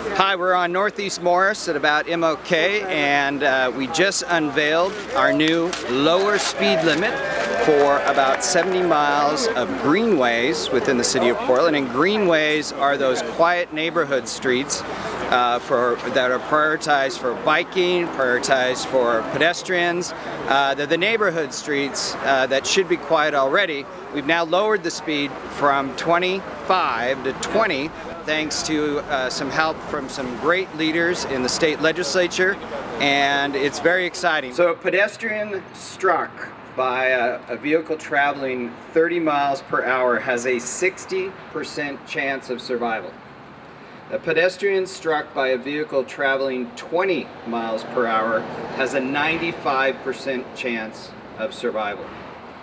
Hi, we're on Northeast Morris at about MLK and uh, we just unveiled our new lower speed limit for about 70 miles of greenways within the city of Portland. And greenways are those quiet neighborhood streets uh, for that are prioritized for biking, prioritized for pedestrians. Uh, they're the neighborhood streets uh, that should be quiet already. We've now lowered the speed from 25 to 20 thanks to uh, some help from some great leaders in the state legislature and it's very exciting. So a pedestrian struck by a, a, vehicle traveling 30 miles per hour has a 60% chance of survival. A pedestrian struck by a vehicle traveling 20 miles per hour has a 95% chance of survival.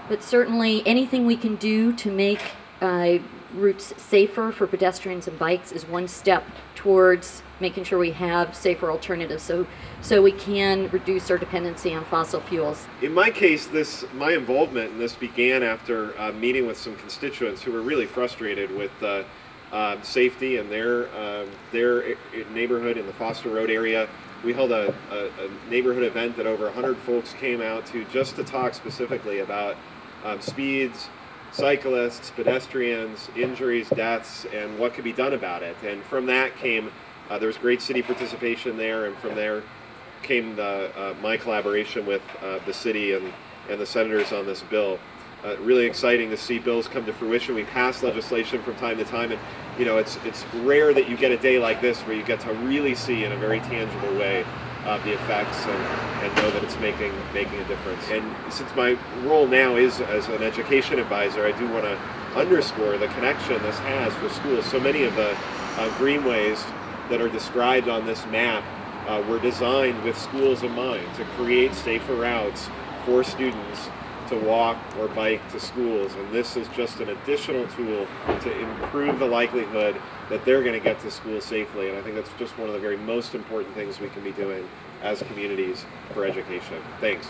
But certainly anything we can do to make uh, routes safer for pedestrians and bikes is one step towards making sure we have safer alternatives so so we can reduce our dependency on fossil fuels. In my case, this my involvement in this began after uh, meeting with some constituents who were really frustrated with uh, uh, safety in their um, their neighborhood in the Foster Road area. We held a, a, a, neighborhood event that over 100 folks came out to just to talk specifically about um, speeds, cyclists, pedestrians, injuries, deaths, and what could be done about it. And from that came uh, there was great city participation there, and from there came the, uh, my collaboration with uh, the city and, and the senators on this bill uh, really exciting to see bills come to fruition. We pass legislation from time to time, and you know it's it's rare that you get a day like this where you get to really see in a very tangible way uh, the effects and, and know that it's making making a difference. And since my role now is as an education advisor, I do want to underscore the connection this has for schools. So many of the uh, greenways that are described on this map uh, were designed with schools in mind to create safer routes for students to walk or bike to schools and this is just an additional tool to improve the likelihood that they're going to get to school safely and I think that's just one of the very most important things we can be doing as communities for education. Thanks.